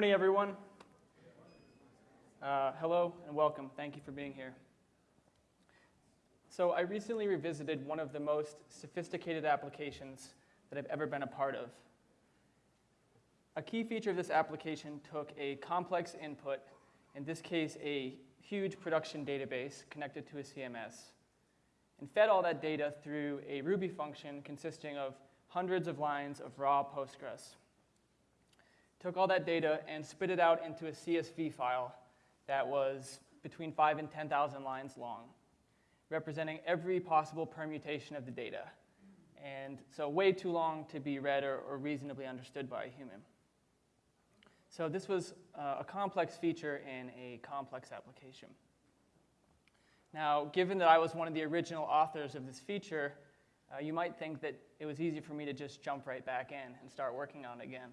morning, everyone. Uh, hello and welcome. Thank you for being here. So I recently revisited one of the most sophisticated applications that I've ever been a part of. A key feature of this application took a complex input, in this case a huge production database connected to a CMS, and fed all that data through a Ruby function consisting of hundreds of lines of raw Postgres. Took all that data and spit it out into a CSV file that was between 5 and 10,000 lines long, representing every possible permutation of the data. And so way too long to be read or, or reasonably understood by a human. So this was uh, a complex feature in a complex application. Now, given that I was one of the original authors of this feature, uh, you might think that it was easy for me to just jump right back in and start working on it again.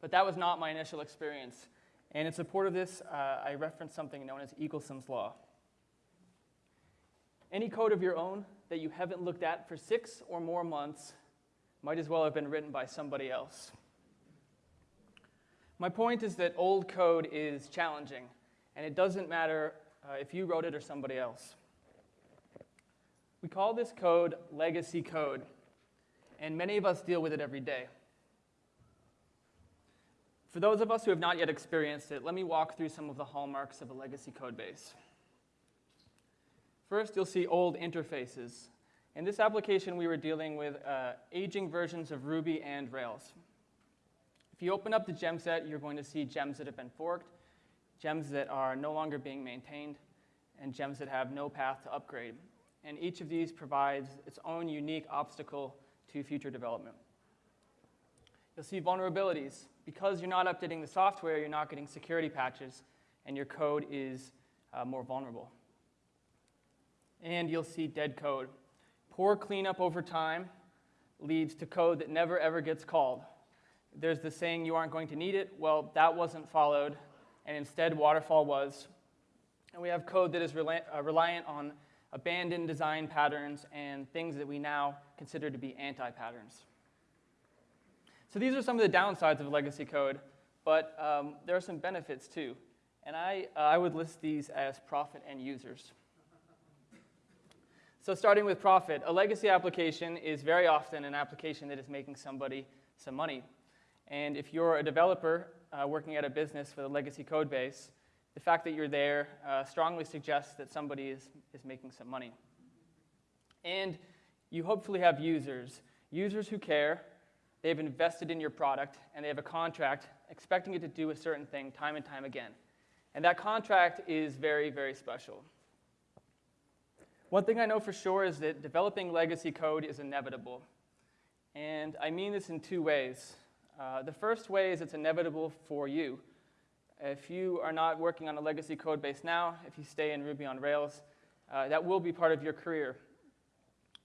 But that was not my initial experience. And in support of this, uh, I referenced something known as Eagleson's Law. Any code of your own that you haven't looked at for six or more months might as well have been written by somebody else. My point is that old code is challenging, and it doesn't matter uh, if you wrote it or somebody else. We call this code legacy code, and many of us deal with it every day. For those of us who have not yet experienced it, let me walk through some of the hallmarks of a legacy code base. First, you'll see old interfaces. In this application, we were dealing with uh, aging versions of Ruby and Rails. If you open up the gem set, you're going to see gems that have been forked, gems that are no longer being maintained, and gems that have no path to upgrade. And each of these provides its own unique obstacle to future development. You'll see vulnerabilities. Because you're not updating the software, you're not getting security patches, and your code is uh, more vulnerable. And you'll see dead code. Poor cleanup over time leads to code that never ever gets called. There's the saying, you aren't going to need it. Well, that wasn't followed, and instead waterfall was. And we have code that is uh, reliant on abandoned design patterns and things that we now consider to be anti-patterns. So these are some of the downsides of legacy code, but um, there are some benefits too. And I, uh, I would list these as profit and users. So starting with profit, a legacy application is very often an application that is making somebody some money. And if you're a developer uh, working at a business with a legacy code base, the fact that you're there uh, strongly suggests that somebody is, is making some money. And you hopefully have users, users who care, they've invested in your product, and they have a contract expecting it to do a certain thing time and time again. And that contract is very, very special. One thing I know for sure is that developing legacy code is inevitable. And I mean this in two ways. Uh, the first way is it's inevitable for you. If you are not working on a legacy code base now, if you stay in Ruby on Rails, uh, that will be part of your career.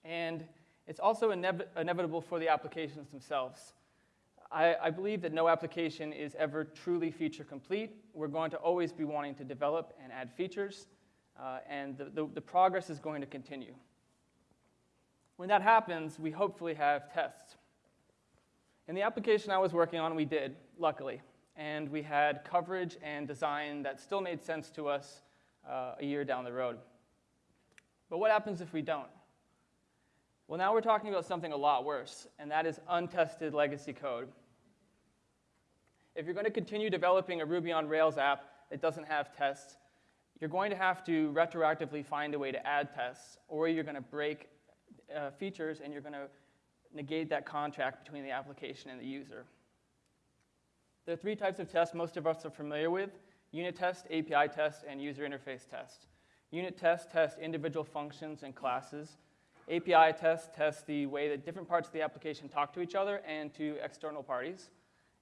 And it's also inev inevitable for the applications themselves. I, I, believe that no application is ever truly feature complete. We're going to always be wanting to develop and add features, uh, and the, the, the progress is going to continue. When that happens, we hopefully have tests. In the application I was working on, we did, luckily. And we had coverage and design that still made sense to us uh, a year down the road. But what happens if we don't? Well, now we're talking about something a lot worse, and that is untested legacy code. If you're going to continue developing a Ruby on Rails app that doesn't have tests, you're going to have to retroactively find a way to add tests, or you're going to break uh, features and you're going to negate that contract between the application and the user. There are three types of tests most of us are familiar with, unit test, API test, and user interface test. Unit tests test individual functions and classes. API tests test tests the way that different parts of the application talk to each other and to external parties.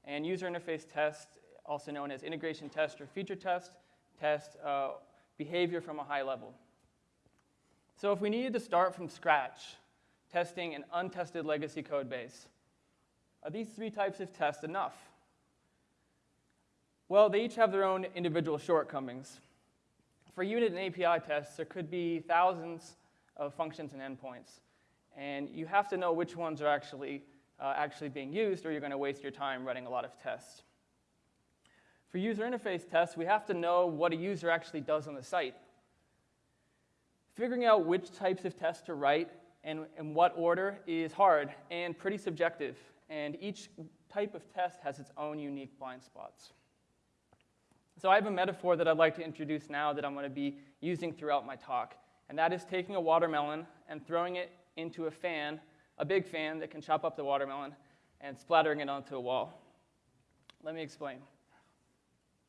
And user interface test, also known as integration test or feature test, test uh, behavior from a high level. So if we needed to start from scratch testing an untested legacy code base. Are these three types of tests enough? Well, they each have their own individual shortcomings. For unit and API tests, there could be thousands of functions and endpoints. And you have to know which ones are actually, uh, actually being used, or you're going to waste your time running a lot of tests. For user interface tests, we have to know what a user actually does on the site. Figuring out which types of tests to write and in what order is hard and pretty subjective, and each type of test has its own unique blind spots. So I have a metaphor that I'd like to introduce now that I'm going to be using throughout my talk, and that is taking a watermelon and throwing it into a fan, a big fan that can chop up the watermelon, and splattering it onto a wall. Let me explain.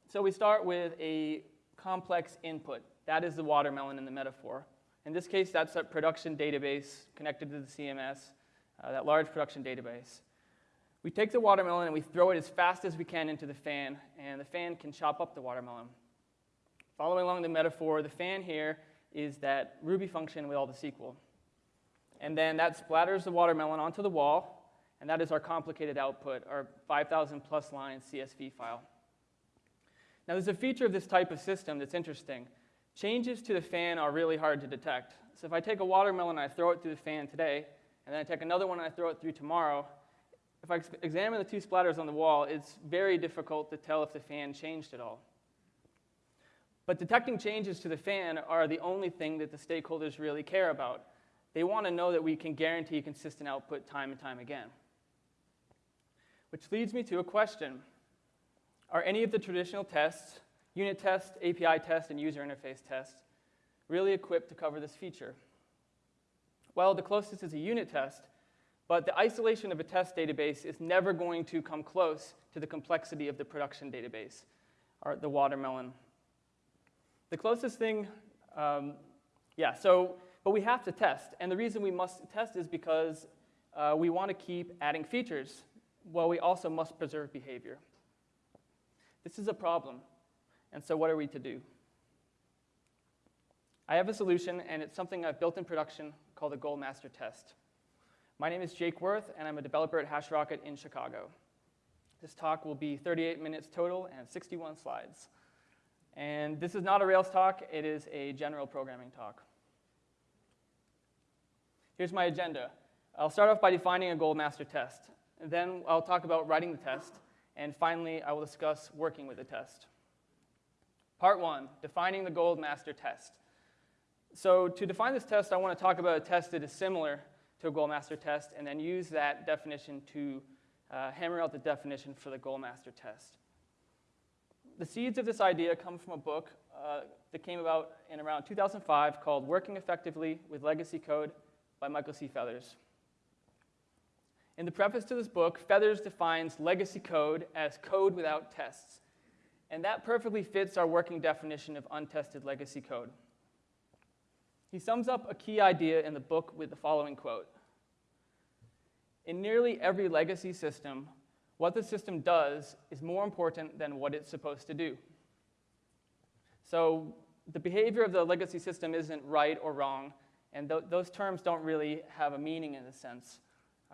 So we start with a complex input. That is the watermelon in the metaphor. In this case, that's a production database connected to the CMS, uh, that large production database. We take the watermelon and we throw it as fast as we can into the fan, and the fan can chop up the watermelon. Following along the metaphor, the fan here is that Ruby function with all the SQL. And then that splatters the watermelon onto the wall, and that is our complicated output, our 5,000 plus line CSV file. Now, there's a feature of this type of system that's interesting. Changes to the fan are really hard to detect. So if I take a watermelon and I throw it through the fan today, and then I take another one and I throw it through tomorrow, if I examine the two splatters on the wall, it's very difficult to tell if the fan changed at all. But detecting changes to the fan are the only thing that the stakeholders really care about. They want to know that we can guarantee consistent output time and time again. Which leads me to a question. Are any of the traditional tests, unit test, API test, and user interface test, really equipped to cover this feature? Well, the closest is a unit test, but the isolation of a test database is never going to come close to the complexity of the production database, or the watermelon. The closest thing, um, yeah, so, but we have to test. And the reason we must test is because uh, we want to keep adding features, while we also must preserve behavior. This is a problem. And so, what are we to do? I have a solution, and it's something I've built in production called a Goldmaster test. My name is Jake Worth, and I'm a developer at HashRocket in Chicago. This talk will be 38 minutes total and 61 slides. And this is not a Rails talk, it is a general programming talk. Here's my agenda. I'll start off by defining a gold master test. Then I'll talk about writing the test. And finally, I will discuss working with the test. Part one, defining the Goldmaster test. So to define this test, I want to talk about a test that is similar to a gold master test and then use that definition to uh, hammer out the definition for the gold master test. The seeds of this idea come from a book uh, that came about in around 2005 called Working Effectively with Legacy Code by Michael C. Feathers. In the preface to this book, Feathers defines legacy code as code without tests. And that perfectly fits our working definition of untested legacy code. He sums up a key idea in the book with the following quote In nearly every legacy system, what the system does is more important than what it's supposed to do. So the behavior of the legacy system isn't right or wrong, and th those terms don't really have a meaning in a sense.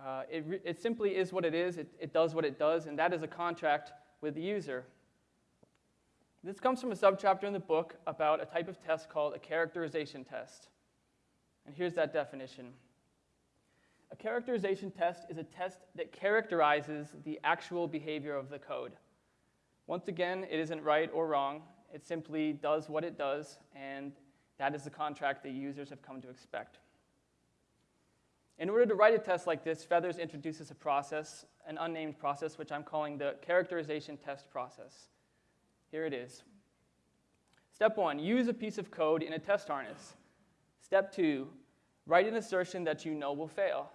Uh, it, it, simply is what it is, it, it does what it does, and that is a contract with the user. This comes from a subchapter in the book about a type of test called a characterization test. And here's that definition. A characterization test is a test that characterizes the actual behavior of the code. Once again, it isn't right or wrong. It simply does what it does, and that is the contract that users have come to expect. In order to write a test like this, Feathers introduces a process, an unnamed process, which I'm calling the characterization test process. Here it is. Step one, use a piece of code in a test harness. Step two, write an assertion that you know will fail.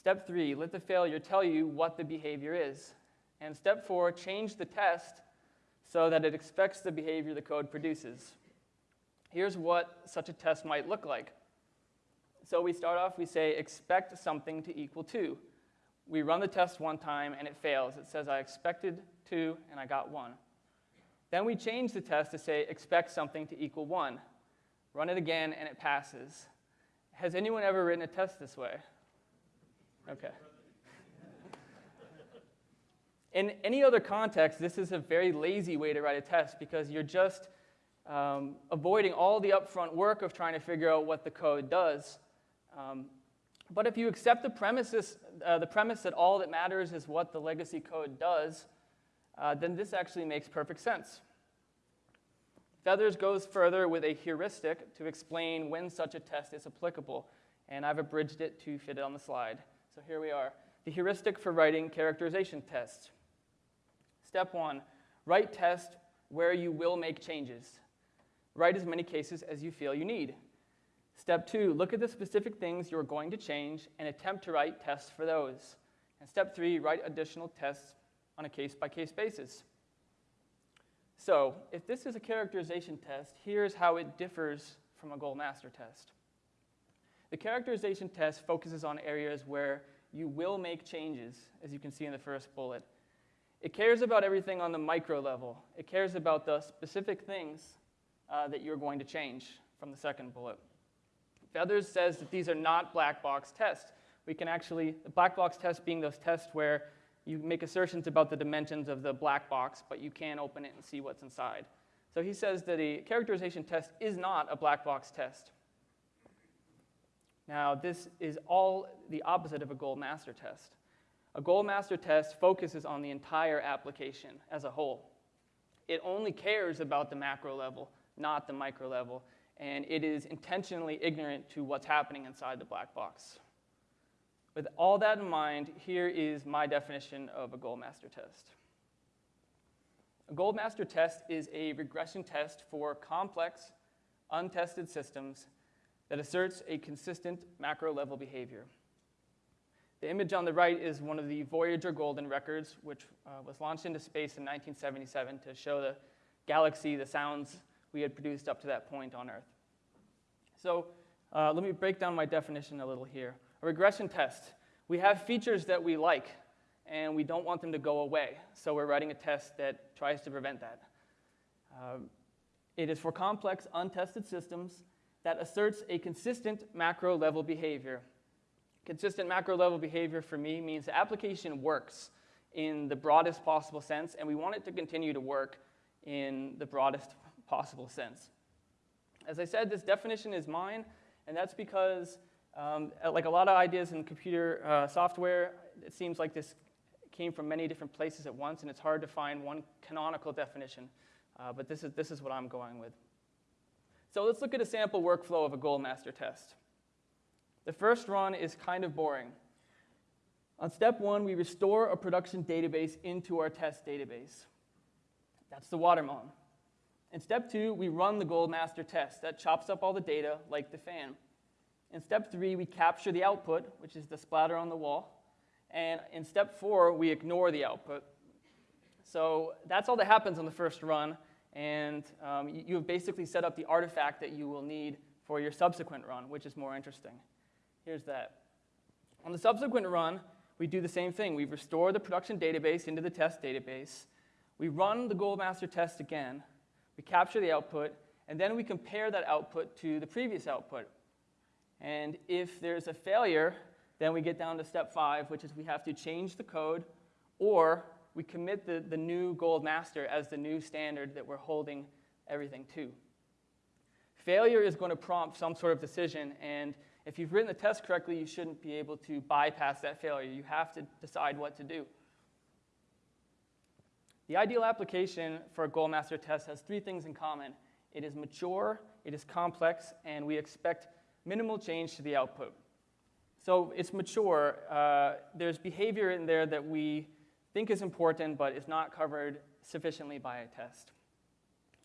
Step three, let the failure tell you what the behavior is. And step four, change the test so that it expects the behavior the code produces. Here's what such a test might look like. So we start off, we say expect something to equal 2. We run the test one time and it fails. It says I expected 2 and I got 1. Then we change the test to say expect something to equal 1. Run it again and it passes. Has anyone ever written a test this way? Okay. In any other context, this is a very lazy way to write a test because you're just um, avoiding all the upfront work of trying to figure out what the code does. Um, but if you accept the, premises, uh, the premise that all that matters is what the legacy code does, uh, then this actually makes perfect sense. Feathers goes further with a heuristic to explain when such a test is applicable, and I've abridged it to fit it on the slide. So here we are. The heuristic for writing characterization tests. Step one, write test where you will make changes. Write as many cases as you feel you need. Step two, look at the specific things you're going to change and attempt to write tests for those. And step three, write additional tests on a case by case basis. So, if this is a characterization test, here's how it differs from a gold master test. The characterization test focuses on areas where you will make changes, as you can see in the first bullet. It cares about everything on the micro level. It cares about the specific things uh, that you're going to change from the second bullet. Feathers says that these are not black box tests. We can actually, the black box test being those tests where you make assertions about the dimensions of the black box, but you can't open it and see what's inside. So he says that a characterization test is not a black box test. Now, this is all the opposite of a gold master test. A gold master test focuses on the entire application as a whole. It only cares about the macro level, not the micro level, and it is intentionally ignorant to what's happening inside the black box. With all that in mind, here is my definition of a gold master test. A gold master test is a regression test for complex, untested systems that asserts a consistent macro level behavior. The image on the right is one of the Voyager Golden records, which uh, was launched into space in 1977 to show the galaxy the sounds we had produced up to that point on Earth. So uh, let me break down my definition a little here. A regression test. We have features that we like, and we don't want them to go away, so we're writing a test that tries to prevent that. Uh, it is for complex, untested systems that asserts a consistent macro level behavior. Consistent macro level behavior for me means the application works in the broadest possible sense, and we want it to continue to work in the broadest possible sense. As I said, this definition is mine, and that's because, um, like a lot of ideas in computer uh, software, it seems like this came from many different places at once, and it's hard to find one canonical definition. Uh, but this is, this is what I'm going with. So let's look at a sample workflow of a gold master test. The first run is kind of boring. On step one, we restore a production database into our test database. That's the Watermon. In step two, we run the gold master test. That chops up all the data like the fan. In step three, we capture the output, which is the splatter on the wall. And in step four, we ignore the output. So that's all that happens on the first run. And um, you have basically set up the artifact that you will need for your subsequent run, which is more interesting. Here's that. On the subsequent run, we do the same thing. We restore the production database into the test database. We run the gold master test again we capture the output, and then we compare that output to the previous output. And if there's a failure, then we get down to step five, which is we have to change the code, or we commit the, the new gold master as the new standard that we're holding everything to. Failure is going to prompt some sort of decision, and if you've written the test correctly, you shouldn't be able to bypass that failure. You have to decide what to do. The ideal application for a gold master test has three things in common. It is mature, it is complex, and we expect minimal change to the output. So it's mature. Uh, there's behavior in there that we think is important, but is not covered sufficiently by a test.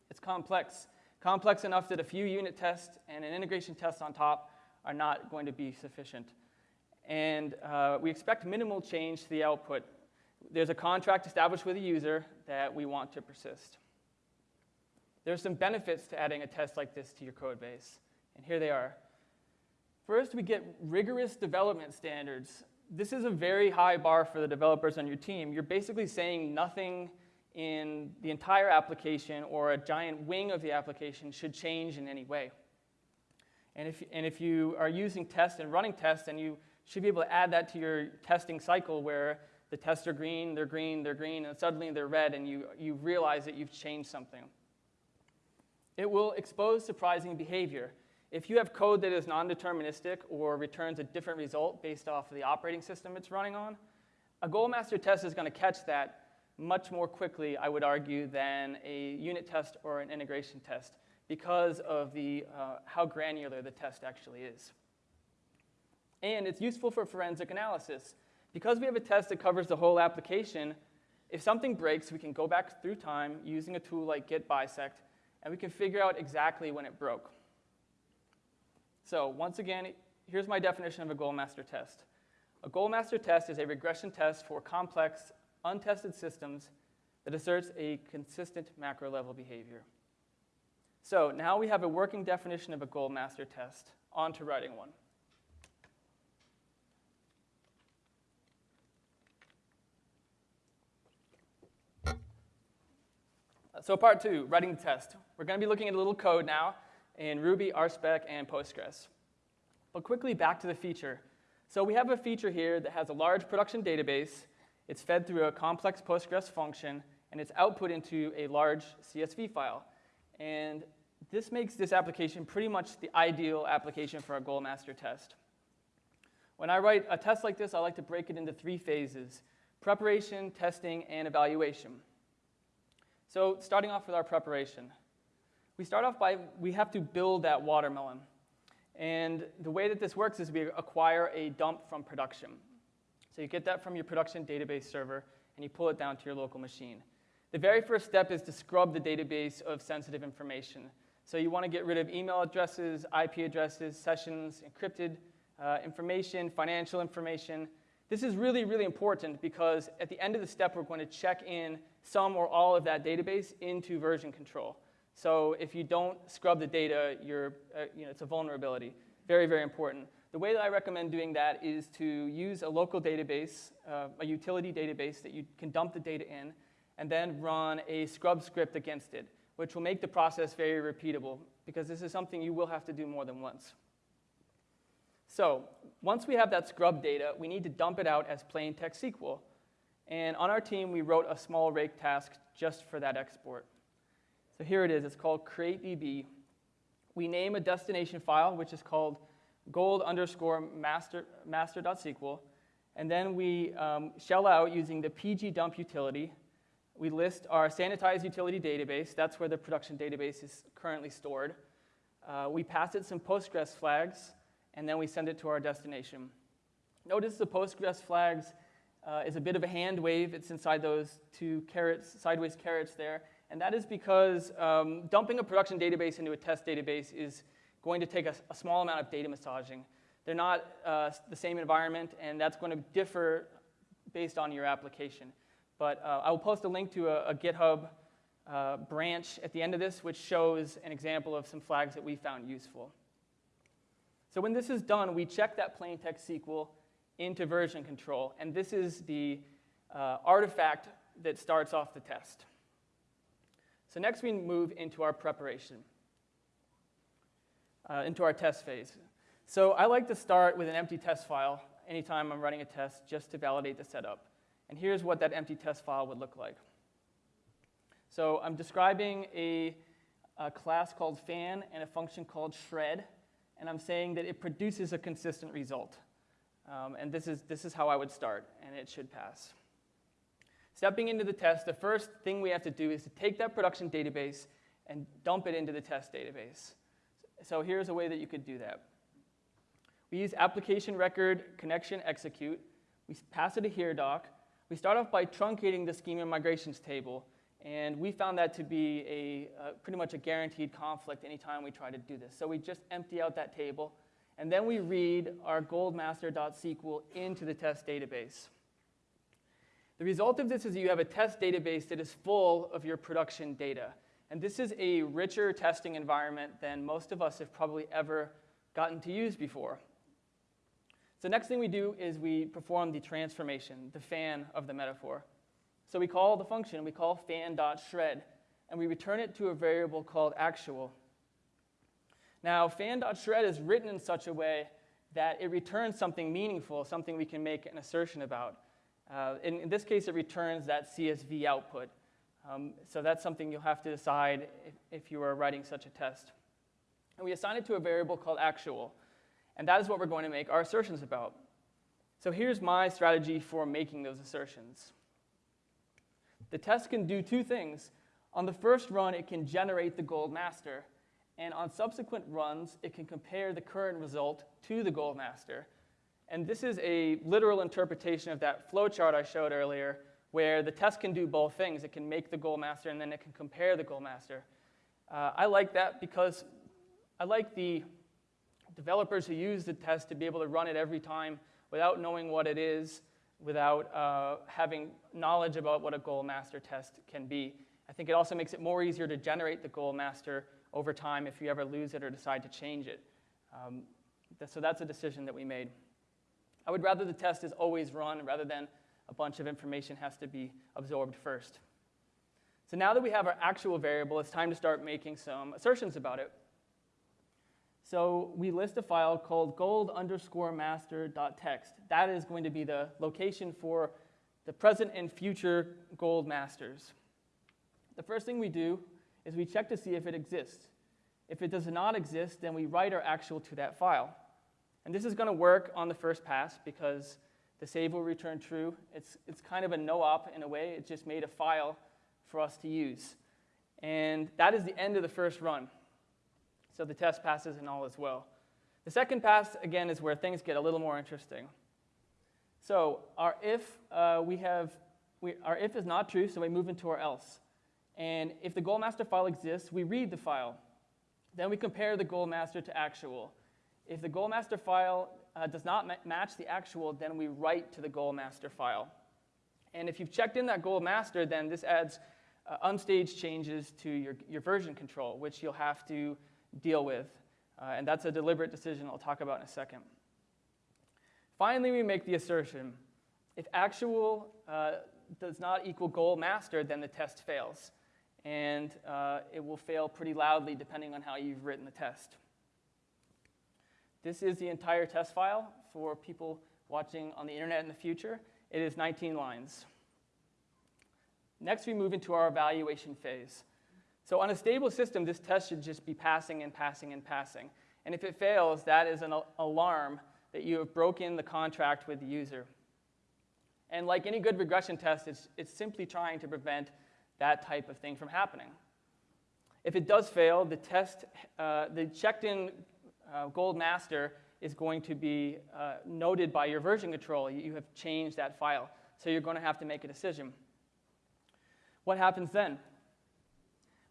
It's complex. Complex enough that a few unit tests and an integration test on top are not going to be sufficient. And uh, we expect minimal change to the output there's a contract established with a user that we want to persist. There's some benefits to adding a test like this to your code base, and here they are. First, we get rigorous development standards. This is a very high bar for the developers on your team. You're basically saying nothing in the entire application or a giant wing of the application should change in any way. And if, and if you are using tests and running tests, then you should be able to add that to your testing cycle where the tests are green, they're green, they're green, and suddenly they're red, and you, you realize that you've changed something. It will expose surprising behavior. If you have code that is non deterministic or returns a different result based off of the operating system it's running on, a gold master test is going to catch that much more quickly, I would argue, than a unit test or an integration test because of the, uh, how granular the test actually is. And it's useful for forensic analysis. Because we have a test that covers the whole application, if something breaks, we can go back through time using a tool like Git Bisect, and we can figure out exactly when it broke. So once again, here's my definition of a goldmaster test. A goldmaster test is a regression test for complex, untested systems that asserts a consistent macro level behavior. So now we have a working definition of a goldmaster test. On to writing one. So part two, writing the test. We're going to be looking at a little code now in Ruby, RSpec, and Postgres. But quickly back to the feature. So we have a feature here that has a large production database. It's fed through a complex Postgres function, and it's output into a large CSV file. And this makes this application pretty much the ideal application for a goldmaster test. When I write a test like this, I like to break it into three phases, preparation, testing, and evaluation. So starting off with our preparation. We start off by, we have to build that watermelon. And the way that this works is we acquire a dump from production. So you get that from your production database server, and you pull it down to your local machine. The very first step is to scrub the database of sensitive information. So you want to get rid of email addresses, IP addresses, sessions, encrypted uh, information, financial information. This is really, really important because at the end of the step, we're going to check in some or all of that database into version control. So if you don't scrub the data, you're, uh, you know, it's a vulnerability. Very, very important. The way that I recommend doing that is to use a local database, uh, a utility database that you can dump the data in, and then run a scrub script against it, which will make the process very repeatable, because this is something you will have to do more than once. So once we have that scrub data, we need to dump it out as plain text SQL. And on our team, we wrote a small rake task just for that export. So here it is. It's called createdb. We name a destination file, which is called gold underscore master, master.sql. And then we um, shell out using the pgdump utility. We list our sanitized utility database. That's where the production database is currently stored. Uh, we pass it some Postgres flags, and then we send it to our destination. Notice the Postgres flags uh, is a bit of a hand wave. It's inside those two carets, sideways carets there. And that is because um, dumping a production database into a test database is going to take a, a small amount of data massaging. They're not uh, the same environment, and that's going to differ based on your application. But uh, I will post a link to a, a GitHub uh, branch at the end of this, which shows an example of some flags that we found useful. So when this is done, we check that plain text SQL into version control. And this is the uh, artifact that starts off the test. So next we move into our preparation, uh, into our test phase. So I like to start with an empty test file anytime I'm running a test just to validate the setup. And here's what that empty test file would look like. So I'm describing a, a class called fan and a function called shred, and I'm saying that it produces a consistent result. Um, and this is, this is how I would start, and it should pass. Stepping into the test, the first thing we have to do is to take that production database and dump it into the test database. So here's a way that you could do that. We use application record connection execute. We pass it a here doc. We start off by truncating the schema migrations table, and we found that to be a, uh, pretty much a guaranteed conflict anytime we try to do this. So we just empty out that table, and then we read our goldmaster.sql into the test database. The result of this is you have a test database that is full of your production data. And this is a richer testing environment than most of us have probably ever gotten to use before. So next thing we do is we perform the transformation, the fan of the metaphor. So we call the function, we call fan.shred, and we return it to a variable called actual. Now, fan.shred is written in such a way that it returns something meaningful, something we can make an assertion about. Uh, in, in, this case, it returns that CSV output. Um, so that's something you'll have to decide if, if you are writing such a test. And we assign it to a variable called actual. And that is what we're going to make our assertions about. So here's my strategy for making those assertions. The test can do two things. On the first run, it can generate the gold master, and on subsequent runs, it can compare the current result to the gold master. And this is a literal interpretation of that flowchart I showed earlier, where the test can do both things. It can make the gold master, and then it can compare the gold master. Uh, I like that because I like the developers who use the test to be able to run it every time without knowing what it is, without uh, having knowledge about what a gold master test can be. I think it also makes it more easier to generate the gold master over time if you ever lose it or decide to change it. Um, so that's a decision that we made. I would rather the test is always run rather than a bunch of information has to be absorbed first. So now that we have our actual variable, it's time to start making some assertions about it. So we list a file called gold underscore master.txt. That is going to be the location for the present and future gold masters. The first thing we do is we check to see if it exists. If it does not exist, then we write our actual to that file. And this is going to work on the first pass because the save will return true. It's, it's kind of a no-op in a way. It just made a file for us to use. And that is the end of the first run. So the test passes and all is well. The second pass, again, is where things get a little more interesting. So our if, uh, we have, we, our if is not true, so we move into our else. And if the goldmaster file exists, we read the file. Then we compare the goldmaster to actual. If the goldmaster file uh, does not ma match the actual, then we write to the goldmaster file. And if you've checked in that goldmaster, then this adds uh, unstaged changes to your, your version control, which you'll have to deal with. Uh, and that's a deliberate decision I'll talk about in a second. Finally, we make the assertion if actual uh, does not equal gold master, then the test fails. And uh, it will fail pretty loudly depending on how you've written the test. This is the entire test file for people watching on the internet in the future. It is 19 lines. Next, we move into our evaluation phase. So on a stable system, this test should just be passing and passing and passing. And if it fails, that is an alarm that you have broken the contract with the user. And like any good regression test, it's, it's simply trying to prevent that type of thing from happening. If it does fail, the test, uh, the checked-in uh, gold master is going to be uh, noted by your version control. You have changed that file. So you're going to have to make a decision. What happens then?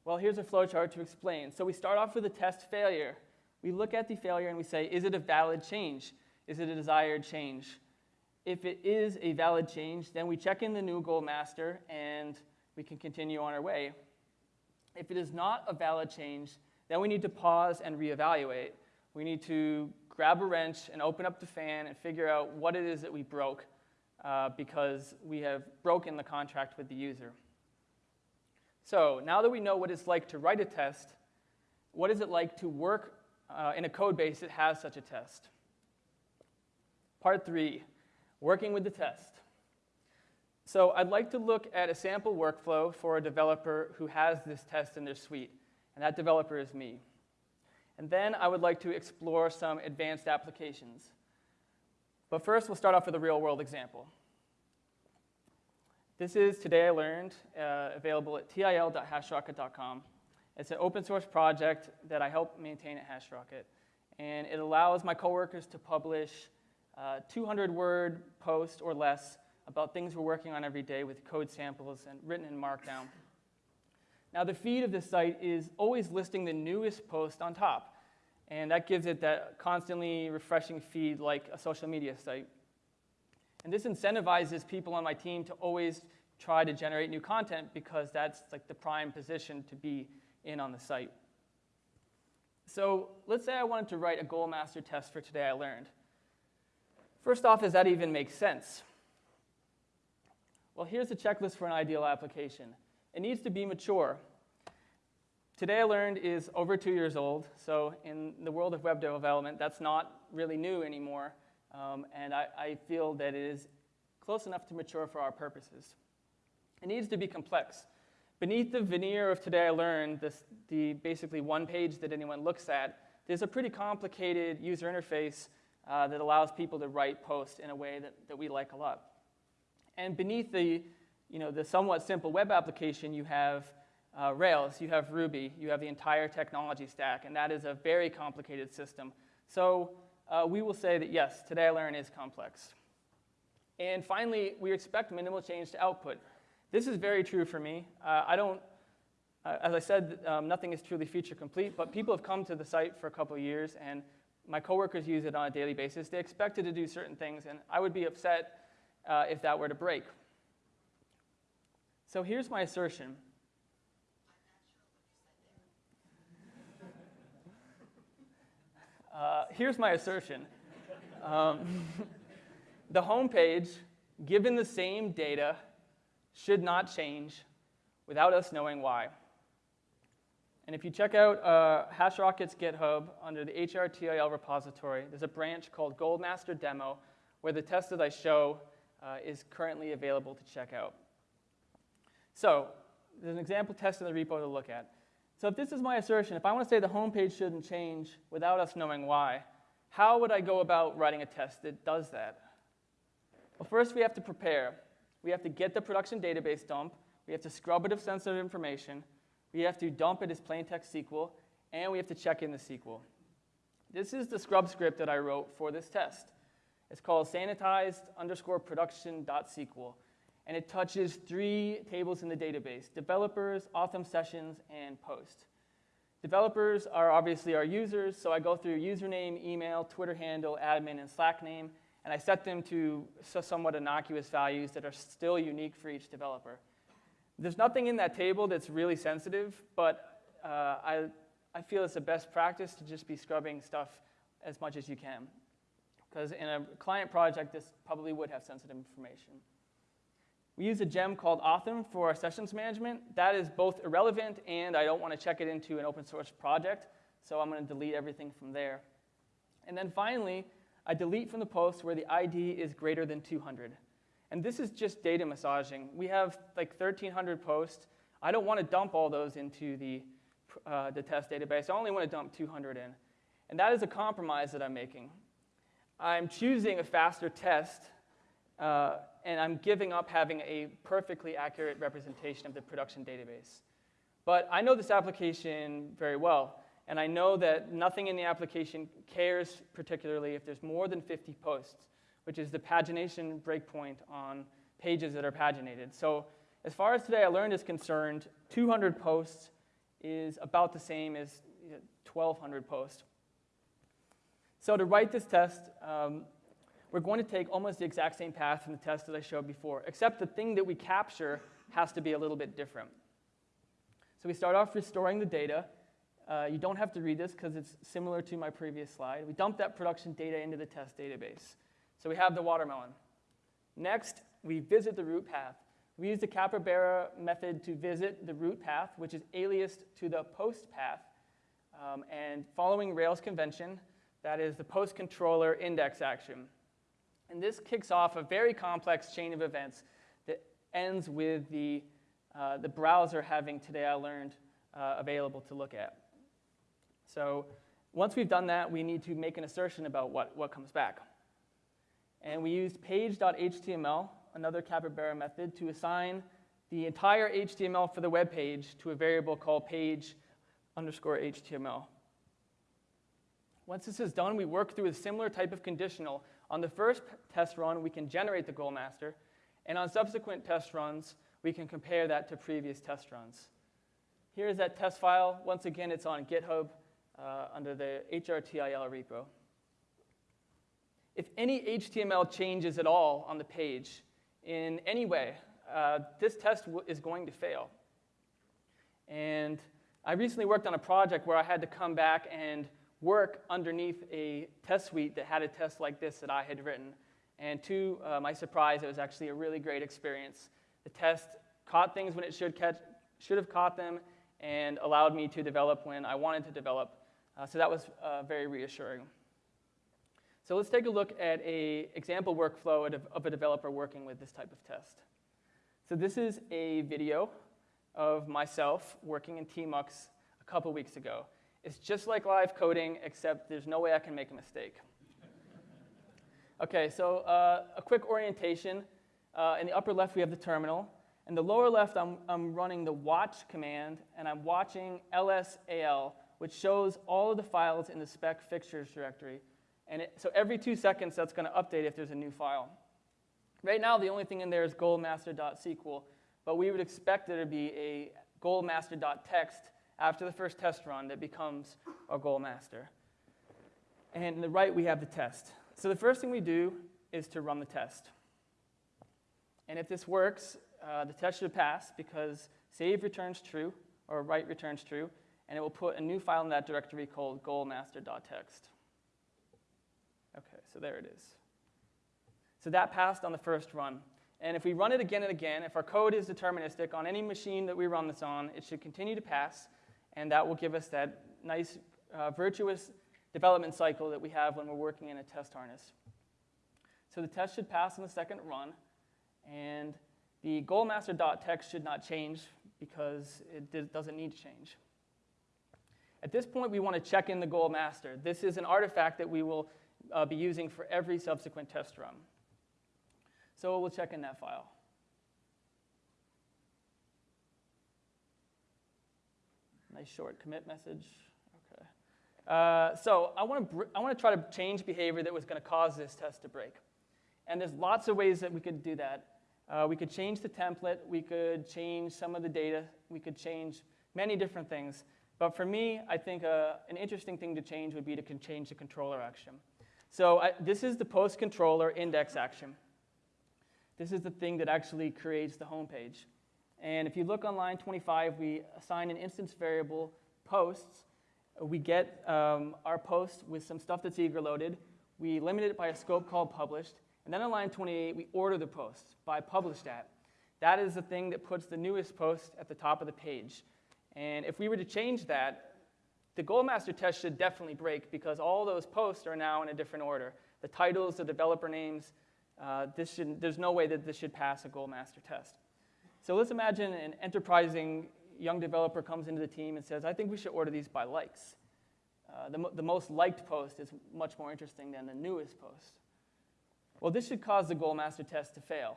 Well, here's a flowchart to explain. So we start off with a test failure. We look at the failure and we say, is it a valid change? Is it a desired change? If it is a valid change, then we check in the new gold master and we can continue on our way. If it is not a valid change, then we need to pause and reevaluate. We need to grab a wrench and open up the fan and figure out what it is that we broke uh, because we have broken the contract with the user. So now that we know what it's like to write a test, what is it like to work uh, in a code base that has such a test? Part three, working with the test. So I'd like to look at a sample workflow for a developer who has this test in their suite, and that developer is me. And then I would like to explore some advanced applications. But first, we'll start off with a real-world example. This is Today I Learned, uh, available at til.hashrocket.com. It's an open source project that I help maintain at HashRocket. And it allows my coworkers to publish uh, 200 word posts or less about things we're working on every day with code samples and written in Markdown. Now, the feed of this site is always listing the newest post on top. And that gives it that constantly refreshing feed like a social media site. And this incentivizes people on my team to always try to generate new content because that's like the prime position to be in on the site. So let's say I wanted to write a gold master test for today I learned. First off, does that even make sense? Well, here's a checklist for an ideal application. It needs to be mature. Today I learned is over two years old, so in the world of web development, that's not really new anymore. Um, and I, I feel that it is close enough to mature for our purposes. It needs to be complex. Beneath the veneer of Today I Learned, this, the basically one page that anyone looks at, there's a pretty complicated user interface uh, that allows people to write posts in a way that, that we like a lot. And beneath the you know, the somewhat simple web application, you have uh, Rails, you have Ruby, you have the entire technology stack, and that is a very complicated system. So uh, we will say that yes, Today I Learn is complex. And finally, we expect minimal change to output. This is very true for me. Uh, I don't, uh, as I said, um, nothing is truly feature complete, but people have come to the site for a couple years, and my coworkers use it on a daily basis. They expected to do certain things, and I would be upset uh, if that were to break. So here's my assertion. Uh, here's my assertion. Um, the home page, given the same data, should not change without us knowing why. And if you check out uh, HashRocket's GitHub under the HRTIL repository, there's a branch called Goldmaster Demo where the test that I show uh, is currently available to check out. So there's an example test in the repo to look at. So if this is my assertion, if I want to say the home page shouldn't change without us knowing why, how would I go about writing a test that does that? Well, first we have to prepare. We have to get the production database dump. We have to scrub it of sensitive information. We have to dump it as plain text SQL, and we have to check in the SQL. This is the scrub script that I wrote for this test. It's called sanitized underscore production.sql and it touches three tables in the database, developers, authem sessions, and post. Developers are obviously our users, so I go through username, email, Twitter handle, admin, and Slack name, and I set them to somewhat innocuous values that are still unique for each developer. There's nothing in that table that's really sensitive, but uh, I, I feel it's the best practice to just be scrubbing stuff as much as you can. Because in a client project, this probably would have sensitive information. We use a gem called Authem for our sessions management. That is both irrelevant and I don't want to check it into an open source project, so I'm going to delete everything from there. And then finally, I delete from the post where the ID is greater than 200. And this is just data massaging. We have like 1,300 posts. I don't want to dump all those into the, uh, the test database. I only want to dump 200 in. And that is a compromise that I'm making. I'm choosing a faster test uh, and I'm giving up having a perfectly accurate representation of the production database. But I know this application very well, and I know that nothing in the application cares particularly if there's more than 50 posts, which is the pagination breakpoint on pages that are paginated. So as far as today I learned is concerned, 200 posts is about the same as 1,200 posts. So to write this test, um, we're going to take almost the exact same path from the test that I showed before, except the thing that we capture has to be a little bit different. So we start off restoring the data. Uh, you don't have to read this because it's similar to my previous slide. We dump that production data into the test database. So we have the watermelon. Next, we visit the root path. We use the capybara method to visit the root path, which is aliased to the post path. Um, and following Rails convention, that is the post controller index action. And this kicks off a very complex chain of events that ends with the, uh, the browser having Today I Learned uh, available to look at. So once we've done that, we need to make an assertion about what, what comes back. And we used page.html, another capybara method, to assign the entire HTML for the web page to a variable called page underscore HTML. Once this is done, we work through a similar type of conditional on the first test run, we can generate the gold master, and on subsequent test runs, we can compare that to previous test runs. Here's that test file. Once again, it's on GitHub uh, under the HRTIL repo. If any HTML changes at all on the page in any way, uh, this test is going to fail. And I recently worked on a project where I had to come back and work underneath a test suite that had a test like this that I had written. And to uh, my surprise, it was actually a really great experience. The test caught things when it should, catch, should have caught them and allowed me to develop when I wanted to develop. Uh, so that was uh, very reassuring. So let's take a look at a example workflow of a developer working with this type of test. So this is a video of myself working in Tmux a couple weeks ago. It's just like live coding, except there's no way I can make a mistake. Okay, so uh, a quick orientation. Uh, in the upper left, we have the terminal. In the lower left, I'm, I'm running the watch command, and I'm watching lsal, which shows all of the files in the spec fixtures directory. And it, so every two seconds, that's going to update if there's a new file. Right now, the only thing in there is goldmaster.sql, but we would expect there to be a goldmaster.txt after the first test run that becomes our goldmaster. And on the right, we have the test. So the first thing we do is to run the test. And if this works, uh, the test should pass because save returns true, or write returns true, and it will put a new file in that directory called goldmaster.txt. Okay, so there it is. So that passed on the first run. And if we run it again and again, if our code is deterministic on any machine that we run this on, it should continue to pass, and that will give us that nice uh, virtuous development cycle that we have when we're working in a test harness. So the test should pass on the second run, and the goldmaster.txt should not change because it doesn't need to change. At this point, we want to check in the goldmaster. This is an artifact that we will uh, be using for every subsequent test run. So we'll check in that file. Nice short commit message. Okay. Uh, so I want to I want to try to change behavior that was going to cause this test to break. And there's lots of ways that we could do that. Uh, we could change the template. We could change some of the data. We could change many different things. But for me, I think uh, an interesting thing to change would be to change the controller action. So I, this is the post controller index action. This is the thing that actually creates the home page. And if you look on line 25, we assign an instance variable posts. We get um, our post with some stuff that's eager loaded. We limit it by a scope called published. And then on line 28, we order the post by published at. That is the thing that puts the newest post at the top of the page. And if we were to change that, the Goldmaster test should definitely break because all those posts are now in a different order. The titles, the developer names, uh, this should, there's no way that this should pass a Goldmaster test. So let's imagine an enterprising young developer comes into the team and says, I think we should order these by likes. Uh, the, the most liked post is much more interesting than the newest post. Well, this should cause the Goldmaster test to fail,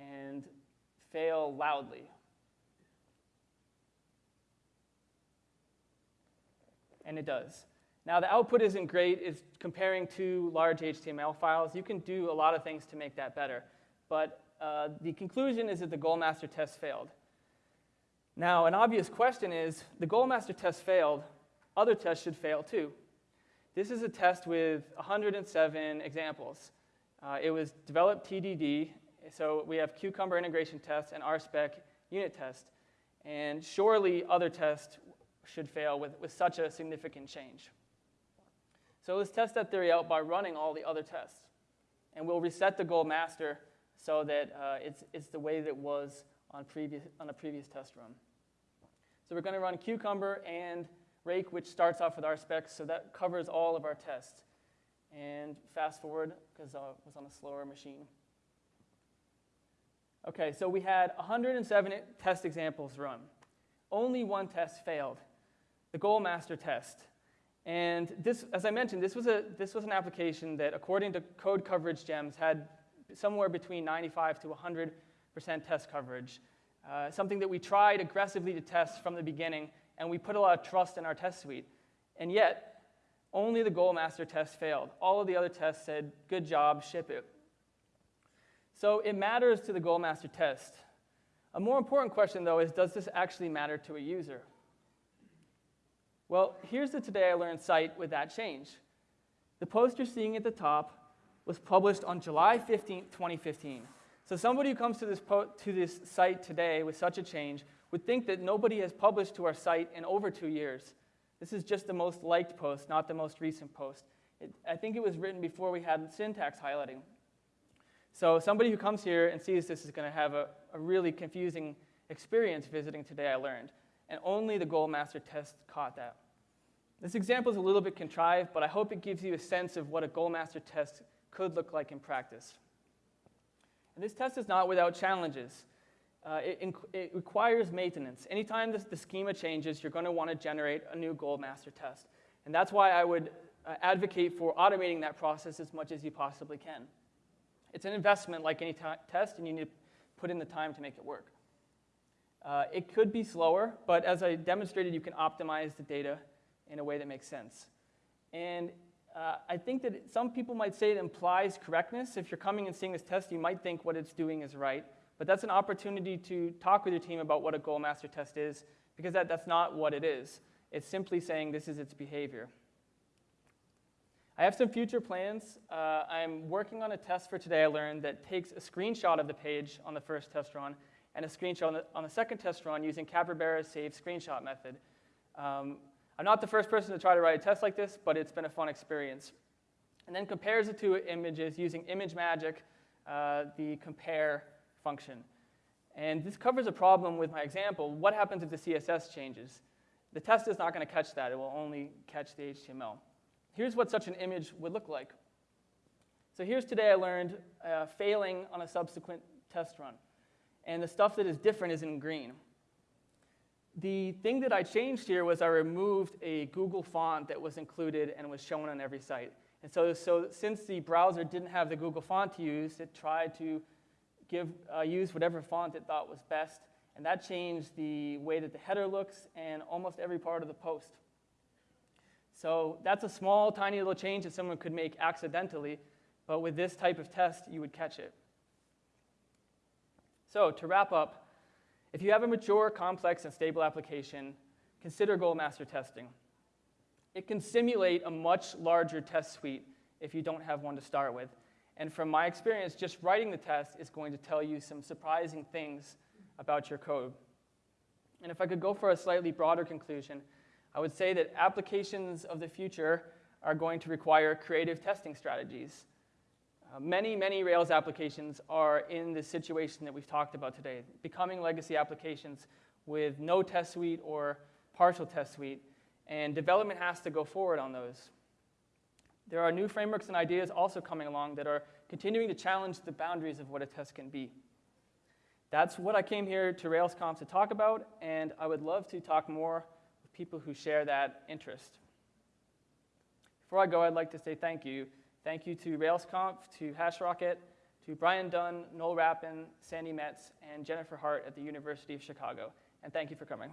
and fail loudly. And it does. Now, the output isn't great. It's comparing two large HTML files. You can do a lot of things to make that better. But uh, the conclusion is that the Goldmaster test failed. Now, an obvious question is, the Goldmaster test failed, other tests should fail too. This is a test with 107 examples. Uh, it was developed TDD, so we have Cucumber integration test and RSpec unit test. And surely other tests should fail with, with such a significant change. So let's test that theory out by running all the other tests. And we'll reset the Goldmaster so that uh, it's, it's the way that it was on, previous, on a previous test run. So we're going to run Cucumber and Rake, which starts off with our specs, so that covers all of our tests. And fast forward, because it was on a slower machine. Okay, so we had 107 test examples run. Only one test failed, the Goldmaster test. And this, as I mentioned, this was, a, this was an application that, according to Code Coverage Gems, had somewhere between 95 to 100% test coverage. Uh, something that we tried aggressively to test from the beginning, and we put a lot of trust in our test suite. And yet, only the Goldmaster test failed. All of the other tests said, good job, ship it. So it matters to the Goldmaster test. A more important question, though, is does this actually matter to a user? Well, here's the Today I Learned site with that change. The post you're seeing at the top was published on July 15, 2015. So somebody who comes to this, to this site today with such a change would think that nobody has published to our site in over two years. This is just the most liked post, not the most recent post. It, I think it was written before we had syntax highlighting. So somebody who comes here and sees this is going to have a, a really confusing experience visiting Today I Learned. And only the Goldmaster test caught that. This example is a little bit contrived, but I hope it gives you a sense of what a Goldmaster test could look like in practice. And this test is not without challenges. Uh, it, it, requires maintenance. Anytime the schema changes, you're going to want to generate a new Goldmaster test. And that's why I would uh, advocate for automating that process as much as you possibly can. It's an investment like any test, and you need to put in the time to make it work. Uh, it could be slower, but as I demonstrated, you can optimize the data in a way that makes sense. And uh, I think that some people might say it implies correctness. If you're coming and seeing this test, you might think what it's doing is right. But that's an opportunity to talk with your team about what a gold master test is, because that, that's not what it is. It's simply saying this is its behavior. I have some future plans. Uh, I'm working on a test for today I learned that takes a screenshot of the page on the first test run and a screenshot on the, on the second test run using Capybara's save screenshot method. Um, I'm not the first person to try to write a test like this, but it's been a fun experience. And then compares the two images using ImageMagick, uh, the compare function. And this covers a problem with my example. What happens if the CSS changes? The test is not going to catch that. It will only catch the HTML. Here's what such an image would look like. So here's today I learned uh, failing on a subsequent test run. And the stuff that is different is in green. The thing that I changed here was I removed a Google font that was included and was shown on every site. And so, so since the browser didn't have the Google font to use, it tried to give, uh, use whatever font it thought was best. And that changed the way that the header looks and almost every part of the post. So that's a small, tiny little change that someone could make accidentally, but with this type of test, you would catch it. So to wrap up, if you have a mature, complex, and stable application, consider Goldmaster testing. It can simulate a much larger test suite if you don't have one to start with. And from my experience, just writing the test is going to tell you some surprising things about your code. And if I could go for a slightly broader conclusion, I would say that applications of the future are going to require creative testing strategies. Uh, many, many Rails applications are in the situation that we've talked about today, becoming legacy applications with no test suite or partial test suite, and development has to go forward on those. There are new frameworks and ideas also coming along that are continuing to challenge the boundaries of what a test can be. That's what I came here to RailsConf to talk about, and I would love to talk more with people who share that interest. Before I go, I'd like to say thank you. Thank you to RailsConf, to HashRocket, to Brian Dunn, Noel Rappin, Sandi Metz, and Jennifer Hart at the University of Chicago. And thank you for coming.